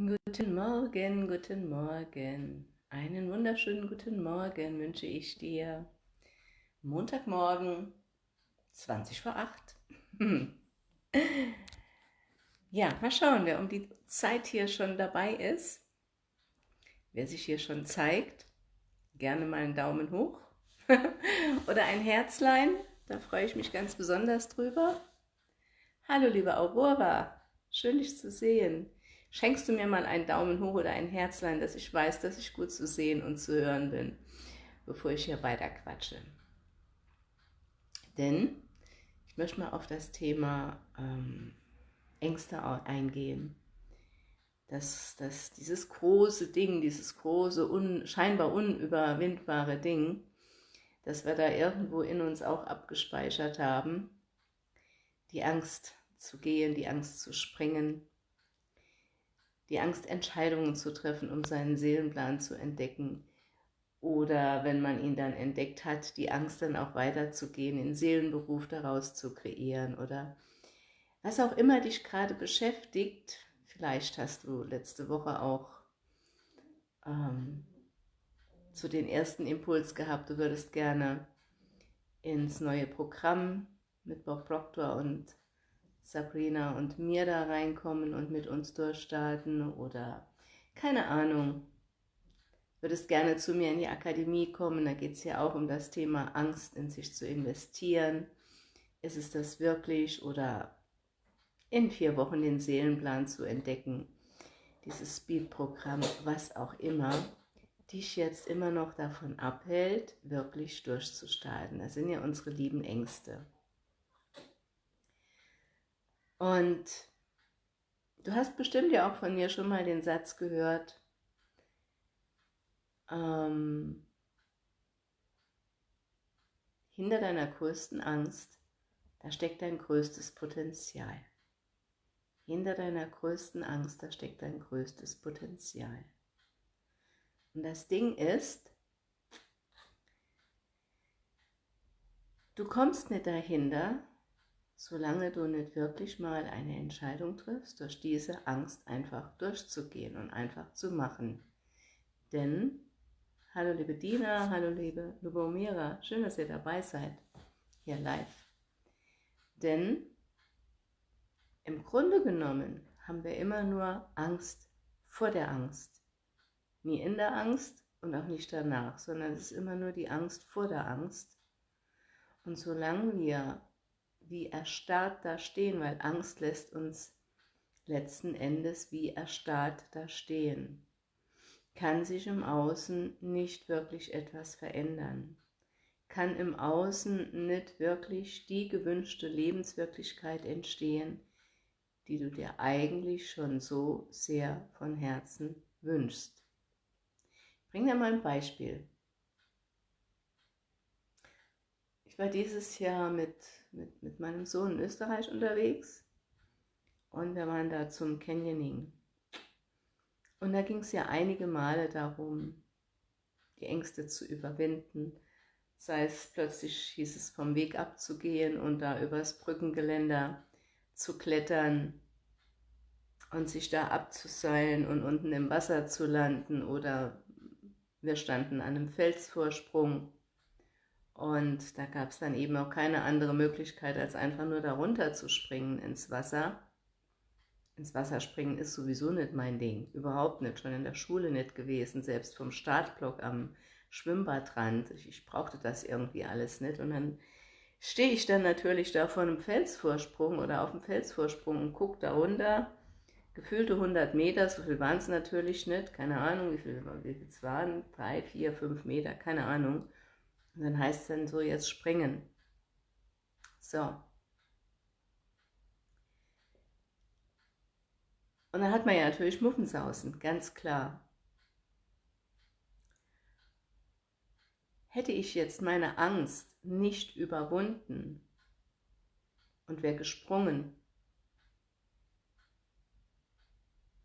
Guten Morgen, guten Morgen. Einen wunderschönen guten Morgen wünsche ich dir. Montagmorgen, 20 vor 8. Ja, mal schauen, wer um die Zeit hier schon dabei ist. Wer sich hier schon zeigt, gerne mal einen Daumen hoch oder ein Herzlein, da freue ich mich ganz besonders drüber. Hallo liebe Aurora, schön dich zu sehen. Schenkst du mir mal einen Daumen hoch oder ein Herzlein, dass ich weiß, dass ich gut zu sehen und zu hören bin, bevor ich hier weiter quatsche. Denn ich möchte mal auf das Thema ähm, Ängste eingehen. Dass, dass dieses große Ding, dieses große, un, scheinbar unüberwindbare Ding, dass wir da irgendwo in uns auch abgespeichert haben, die Angst zu gehen, die Angst zu springen, die Angst, Entscheidungen zu treffen, um seinen Seelenplan zu entdecken, oder wenn man ihn dann entdeckt hat, die Angst dann auch weiterzugehen, den Seelenberuf daraus zu kreieren oder was auch immer dich gerade beschäftigt, vielleicht hast du letzte Woche auch ähm, zu den ersten Impuls gehabt, du würdest gerne ins neue Programm mit Bob Proctor und Sabrina und mir da reinkommen und mit uns durchstarten oder keine Ahnung, würdest gerne zu mir in die Akademie kommen, da geht es ja auch um das Thema Angst in sich zu investieren. Ist es das wirklich oder in vier Wochen den Seelenplan zu entdecken, dieses Speed-Programm, was auch immer, dich jetzt immer noch davon abhält, wirklich durchzustarten. Das sind ja unsere lieben Ängste. Und du hast bestimmt ja auch von mir schon mal den Satz gehört, ähm, hinter deiner größten Angst, da steckt dein größtes Potenzial. Hinter deiner größten Angst, da steckt dein größtes Potenzial. Und das Ding ist, du kommst nicht dahinter, solange du nicht wirklich mal eine Entscheidung triffst, durch diese Angst einfach durchzugehen und einfach zu machen. Denn, hallo liebe Dina, hallo liebe Lubomira, schön, dass ihr dabei seid, hier live. Denn im Grunde genommen haben wir immer nur Angst vor der Angst. Nie in der Angst und auch nicht danach, sondern es ist immer nur die Angst vor der Angst. Und solange wir wie erstarrt da stehen, weil Angst lässt uns letzten Endes wie erstarrt da stehen, kann sich im Außen nicht wirklich etwas verändern, kann im Außen nicht wirklich die gewünschte Lebenswirklichkeit entstehen, die du dir eigentlich schon so sehr von Herzen wünschst. Ich bringe dir mal ein Beispiel. Ich war dieses Jahr mit, mit, mit meinem Sohn in Österreich unterwegs. Und wir waren da zum Canyoning. Und da ging es ja einige Male darum, die Ängste zu überwinden, sei es plötzlich hieß es vom Weg abzugehen und da übers Brückengeländer zu klettern und sich da abzuseilen und unten im Wasser zu landen. Oder wir standen an einem Felsvorsprung und da gab es dann eben auch keine andere Möglichkeit, als einfach nur darunter zu springen ins Wasser. Ins Wasser springen ist sowieso nicht mein Ding, überhaupt nicht, schon in der Schule nicht gewesen, selbst vom Startblock am Schwimmbadrand. Ich, ich brauchte das irgendwie alles nicht und dann stehe ich dann natürlich da vor einem Felsvorsprung oder auf dem Felsvorsprung und gucke da runter, gefühlte 100 Meter, so viel waren es natürlich nicht, keine Ahnung, wie viel, wie viel es waren, drei, vier, fünf Meter, keine Ahnung. Und dann heißt es dann so, jetzt springen. So. Und dann hat man ja natürlich Muffensausen, ganz klar. Hätte ich jetzt meine Angst nicht überwunden und wäre gesprungen,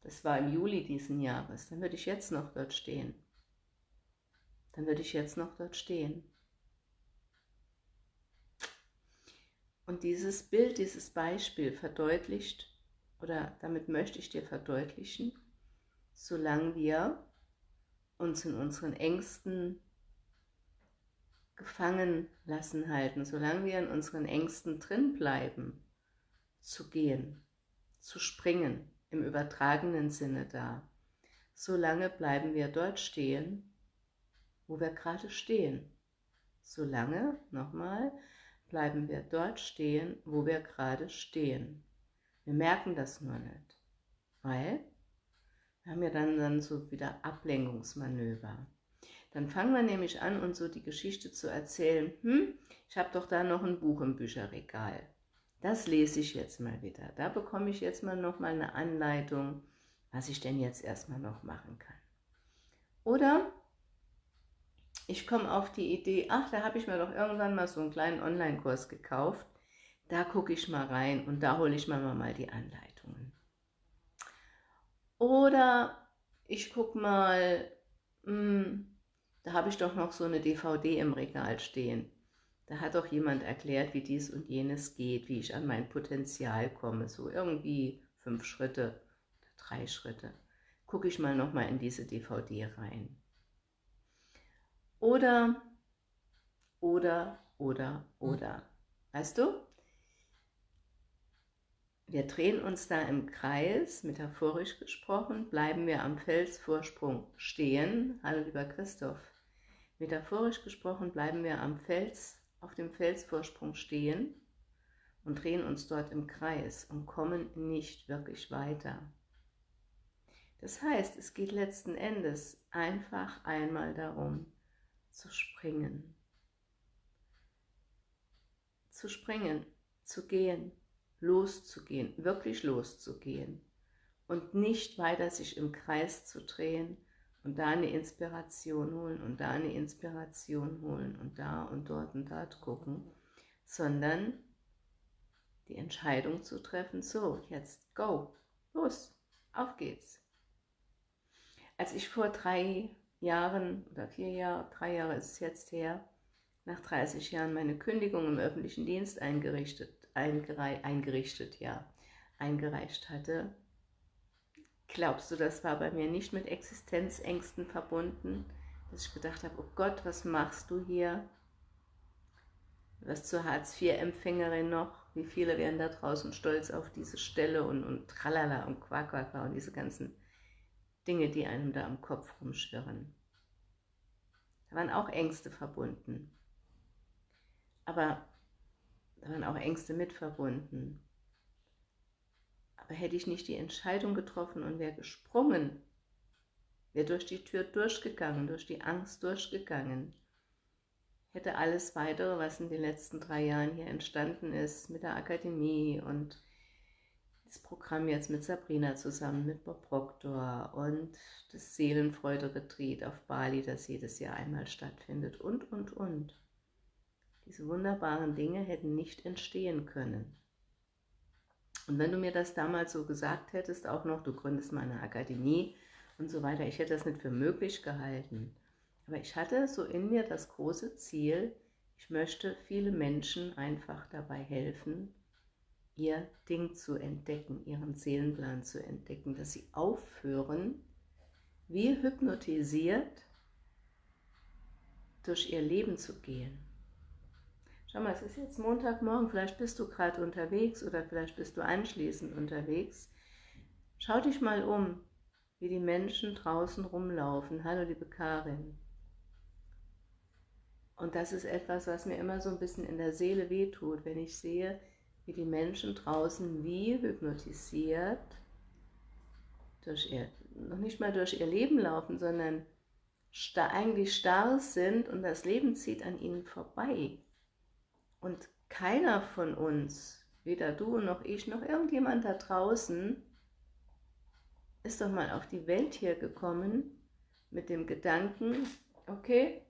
das war im Juli diesen Jahres, dann würde ich jetzt noch dort stehen. Dann würde ich jetzt noch dort stehen. Und dieses Bild, dieses Beispiel verdeutlicht, oder damit möchte ich dir verdeutlichen, solange wir uns in unseren Ängsten gefangen lassen halten, solange wir in unseren Ängsten drin bleiben, zu gehen, zu springen, im übertragenen Sinne da, solange bleiben wir dort stehen, wo wir gerade stehen. Solange, nochmal, bleiben wir dort stehen, wo wir gerade stehen. Wir merken das nur nicht, weil wir haben ja dann, dann so wieder Ablenkungsmanöver. Dann fangen wir nämlich an, uns so die Geschichte zu erzählen, hm, ich habe doch da noch ein Buch im Bücherregal. Das lese ich jetzt mal wieder. Da bekomme ich jetzt mal noch mal eine Anleitung, was ich denn jetzt erstmal noch machen kann. Oder ich komme auf die Idee, ach, da habe ich mir doch irgendwann mal so einen kleinen Online-Kurs gekauft. Da gucke ich mal rein und da hole ich mir mal die Anleitungen. Oder ich gucke mal, mh, hm, da habe ich doch noch so eine DVD im Regal stehen. Da hat doch jemand erklärt, wie dies und jenes geht, wie ich an mein Potenzial komme. So irgendwie fünf Schritte, drei Schritte. Gucke ich mal nochmal in diese DVD rein. Oder, oder, oder, oder. Weißt du? Wir drehen uns da im Kreis, metaphorisch gesprochen, bleiben wir am Felsvorsprung stehen. Hallo lieber Christoph. Metaphorisch gesprochen bleiben wir am Fels, auf dem Felsvorsprung stehen und drehen uns dort im Kreis und kommen nicht wirklich weiter. Das heißt, es geht letzten Endes einfach einmal darum, zu springen. Zu springen, zu gehen, loszugehen, wirklich loszugehen und nicht weiter sich im Kreis zu drehen und da eine Inspiration holen und da eine Inspiration holen und da und dort und dort gucken, sondern die Entscheidung zu treffen, so, jetzt go, los, auf geht's. Als ich vor drei Jahren oder vier Jahre, drei Jahre ist es jetzt her, nach 30 Jahren meine Kündigung im öffentlichen Dienst eingerichtet eingerei eingerichtet, ja, eingereicht hatte. Glaubst du, das war bei mir nicht mit Existenzängsten verbunden, dass ich gedacht habe, oh Gott, was machst du hier? Was zur Hartz-IV-Empfängerin noch? Wie viele werden da draußen stolz auf diese Stelle und, und tralala und quaquaqa und diese ganzen Dinge, die einem da am Kopf rumschwirren. Da waren auch Ängste verbunden. Aber da waren auch Ängste mit verbunden. Aber hätte ich nicht die Entscheidung getroffen und wäre gesprungen, wäre durch die Tür durchgegangen, durch die Angst durchgegangen, hätte alles weitere, was in den letzten drei Jahren hier entstanden ist, mit der Akademie und das Programm jetzt mit Sabrina zusammen, mit Bob Proctor und das Seelenfreude-Retreat auf Bali, das jedes Jahr einmal stattfindet und, und, und. Diese wunderbaren Dinge hätten nicht entstehen können. Und wenn du mir das damals so gesagt hättest, auch noch, du gründest mal eine Akademie und so weiter, ich hätte das nicht für möglich gehalten. Aber ich hatte so in mir das große Ziel, ich möchte viele Menschen einfach dabei helfen, ihr Ding zu entdecken, ihren Seelenplan zu entdecken, dass sie aufhören, wie hypnotisiert durch ihr Leben zu gehen. Schau mal, es ist jetzt Montagmorgen, vielleicht bist du gerade unterwegs oder vielleicht bist du anschließend unterwegs. Schau dich mal um, wie die Menschen draußen rumlaufen. Hallo, liebe Karin. Und das ist etwas, was mir immer so ein bisschen in der Seele wehtut, wenn ich sehe, wie die Menschen draußen wie hypnotisiert durch ihr, noch nicht mal durch ihr Leben laufen, sondern sta eigentlich starr sind und das Leben zieht an ihnen vorbei. Und keiner von uns, weder du noch ich noch irgendjemand da draußen, ist doch mal auf die Welt hier gekommen mit dem Gedanken, okay,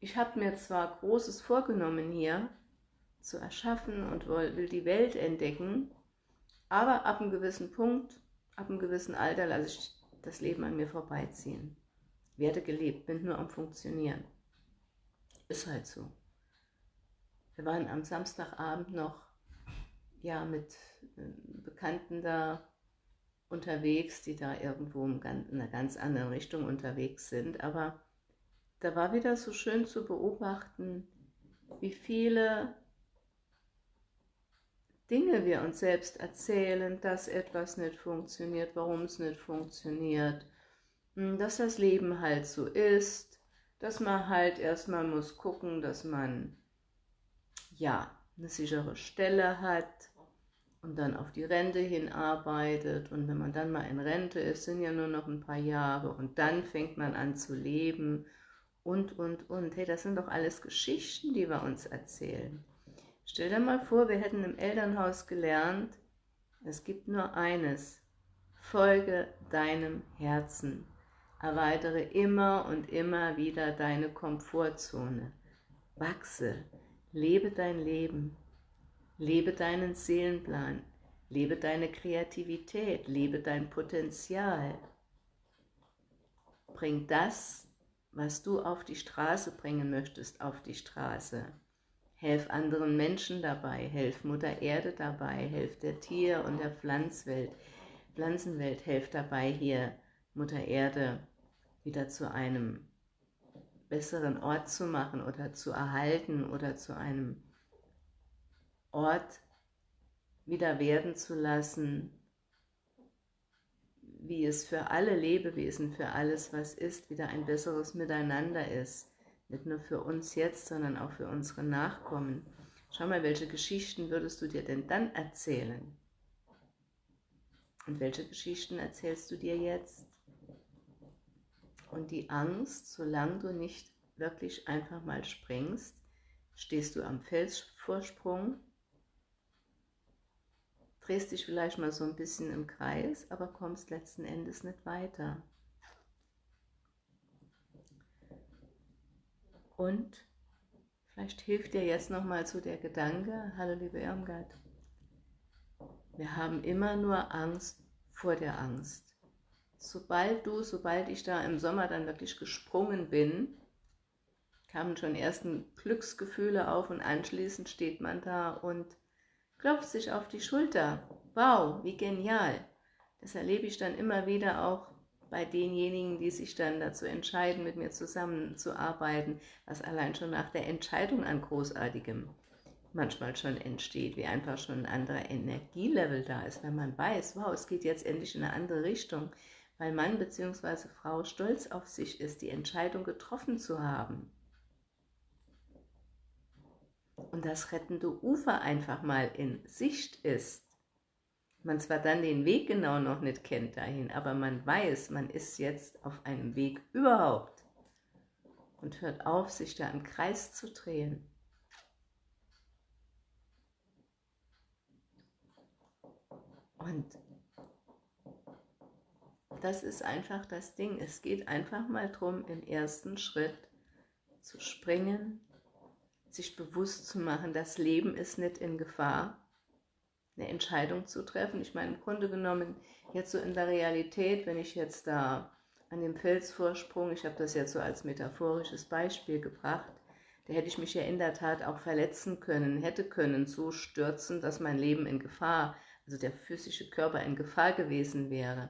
ich habe mir zwar Großes vorgenommen hier zu erschaffen und will die Welt entdecken, aber ab einem gewissen Punkt, ab einem gewissen Alter lasse ich das Leben an mir vorbeiziehen. Werde gelebt, bin nur am Funktionieren. Ist halt so. Wir waren am Samstagabend noch ja, mit äh, Bekannten da unterwegs, die da irgendwo in einer ganz anderen Richtung unterwegs sind, aber da war wieder so schön zu beobachten, wie viele Dinge wir uns selbst erzählen, dass etwas nicht funktioniert, warum es nicht funktioniert, hm, dass das Leben halt so ist, dass man halt erstmal muss gucken, dass man ja eine sichere Stelle hat und dann auf die Rente hinarbeitet und wenn man dann mal in Rente ist, sind ja nur noch ein paar Jahre und dann fängt man an zu leben und, und, und. Hey, das sind doch alles Geschichten, die wir uns erzählen. Stell dir mal vor, wir hätten im Elternhaus gelernt, es gibt nur eines, folge deinem Herzen, erweitere immer und immer wieder deine Komfortzone, wachse, lebe dein Leben, lebe deinen Seelenplan, lebe deine Kreativität, lebe dein Potenzial, bring das, was du auf die Straße bringen möchtest, auf die Straße. Helf anderen Menschen dabei, helf Mutter Erde dabei, helf der Tier- und der Pflanzwelt, Pflanzenwelt, helf dabei hier Mutter Erde wieder zu einem besseren Ort zu machen oder zu erhalten oder zu einem Ort wieder werden zu lassen, wie es für alle Lebewesen, für alles, was ist, wieder ein besseres Miteinander ist nicht nur für uns jetzt, sondern auch für unsere Nachkommen. Schau mal, welche Geschichten würdest du dir denn dann erzählen? Und welche Geschichten erzählst du dir jetzt? Und die Angst, solange du nicht wirklich einfach mal springst, stehst du am Felsvorsprung, drehst dich vielleicht mal so ein bisschen im Kreis, aber kommst letzten Endes nicht weiter. Und vielleicht hilft dir jetzt nochmal so der Gedanke, hallo liebe Irmgard, wir haben immer nur Angst vor der Angst. Sobald du, sobald ich da im Sommer dann wirklich gesprungen bin, kamen schon ersten Glücksgefühle auf und anschließend steht man da und klopft sich auf die Schulter. Wow, wie genial. Das erlebe ich dann immer wieder auch bei denjenigen, die sich dann dazu entscheiden, mit mir zusammenzuarbeiten, was allein schon nach der Entscheidung an Großartigem manchmal schon entsteht, wie einfach schon ein anderer Energielevel da ist, wenn man weiß, wow, es geht jetzt endlich in eine andere Richtung, weil Mann bzw. Frau stolz auf sich ist, die Entscheidung getroffen zu haben. Und das rettende Ufer einfach mal in Sicht ist man zwar dann den Weg genau noch nicht kennt dahin, aber man weiß, man ist jetzt auf einem Weg überhaupt und hört auf, sich da im Kreis zu drehen. Und das ist einfach das Ding. Es geht einfach mal darum, im ersten Schritt zu springen, sich bewusst zu machen, das Leben ist nicht in Gefahr, eine Entscheidung zu treffen. Ich meine, im Grunde genommen, jetzt so in der Realität, wenn ich jetzt da an dem Felsvorsprung, ich habe das jetzt so als metaphorisches Beispiel gebracht, da hätte ich mich ja in der Tat auch verletzen können, hätte können, so stürzen, dass mein Leben in Gefahr, also der physische Körper in Gefahr gewesen wäre.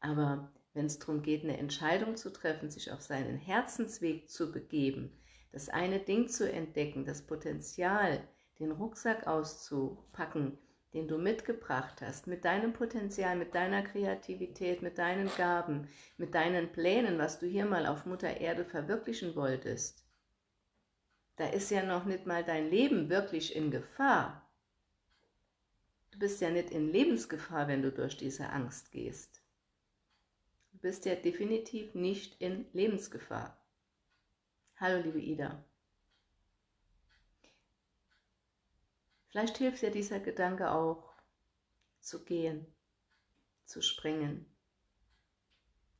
Aber wenn es darum geht, eine Entscheidung zu treffen, sich auf seinen Herzensweg zu begeben, das eine Ding zu entdecken, das Potenzial, den Rucksack auszupacken, den du mitgebracht hast, mit deinem Potenzial, mit deiner Kreativität, mit deinen Gaben, mit deinen Plänen, was du hier mal auf Mutter Erde verwirklichen wolltest, da ist ja noch nicht mal dein Leben wirklich in Gefahr. Du bist ja nicht in Lebensgefahr, wenn du durch diese Angst gehst. Du bist ja definitiv nicht in Lebensgefahr. Hallo liebe Ida. Vielleicht hilft dir dieser Gedanke auch, zu gehen, zu springen,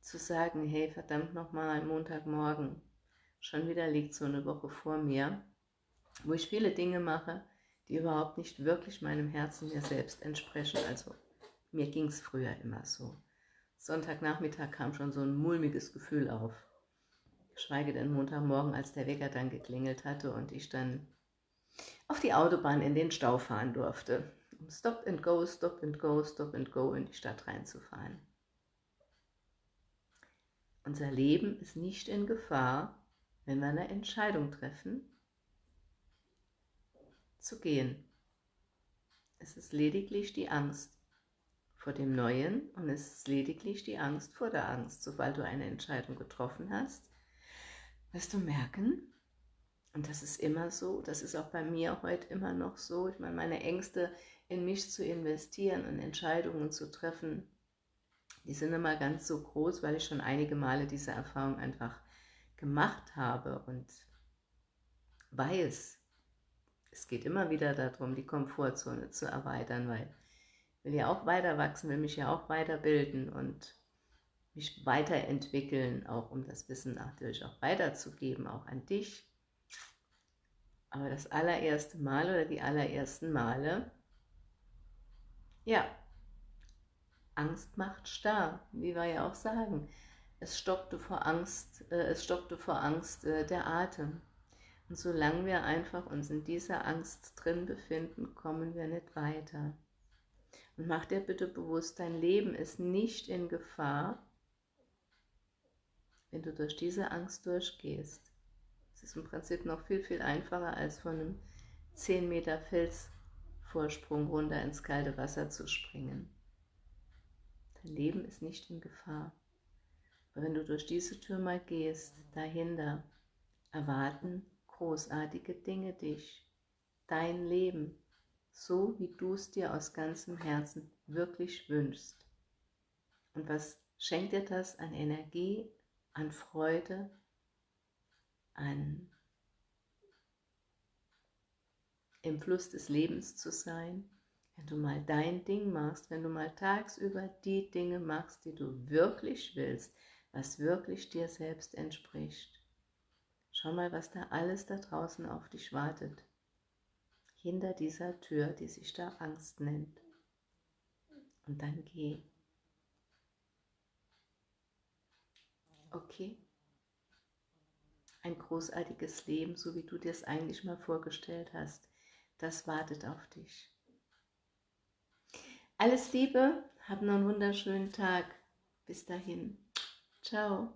zu sagen, hey, verdammt nochmal, Montagmorgen, schon wieder liegt so eine Woche vor mir, wo ich viele Dinge mache, die überhaupt nicht wirklich meinem Herzen mir selbst entsprechen. Also mir ging es früher immer so. Sonntagnachmittag kam schon so ein mulmiges Gefühl auf. Schweige denn Montagmorgen, als der Wecker dann geklingelt hatte und ich dann auf die Autobahn in den Stau fahren durfte. um Stop and Go, Stop and Go, Stop and Go in die Stadt reinzufahren. Unser Leben ist nicht in Gefahr, wenn wir eine Entscheidung treffen, zu gehen. Es ist lediglich die Angst vor dem Neuen und es ist lediglich die Angst vor der Angst. Sobald du eine Entscheidung getroffen hast, wirst du merken, und das ist immer so, das ist auch bei mir heute immer noch so, ich meine, meine Ängste in mich zu investieren und Entscheidungen zu treffen, die sind immer ganz so groß, weil ich schon einige Male diese Erfahrung einfach gemacht habe und weiß, es geht immer wieder darum, die Komfortzone zu erweitern, weil ich will ja auch weiter wachsen, will mich ja auch weiterbilden und mich weiterentwickeln, auch um das Wissen natürlich auch weiterzugeben, auch an dich. Aber das allererste Mal oder die allerersten Male, ja, Angst macht starr, wie wir ja auch sagen. Es stockte vor Angst, äh, es stockte vor Angst äh, der Atem. Und solange wir einfach uns in dieser Angst drin befinden, kommen wir nicht weiter. Und mach dir bitte bewusst, dein Leben ist nicht in Gefahr, wenn du durch diese Angst durchgehst. Ist im Prinzip noch viel, viel einfacher, als von einem 10 Meter Felsvorsprung runter ins kalte Wasser zu springen. Dein Leben ist nicht in Gefahr. Aber wenn du durch diese Tür mal gehst, dahinter, erwarten großartige Dinge dich, dein Leben, so wie du es dir aus ganzem Herzen wirklich wünschst. Und was schenkt dir das an Energie, an Freude, an im Fluss des Lebens zu sein? Wenn du mal dein Ding machst, wenn du mal tagsüber die Dinge machst, die du wirklich willst, was wirklich dir selbst entspricht. Schau mal, was da alles da draußen auf dich wartet. Hinter dieser Tür, die sich da Angst nennt. Und dann geh. Okay? Ein großartiges Leben, so wie du dir es eigentlich mal vorgestellt hast, das wartet auf dich. Alles Liebe, hab noch einen wunderschönen Tag. Bis dahin. Ciao.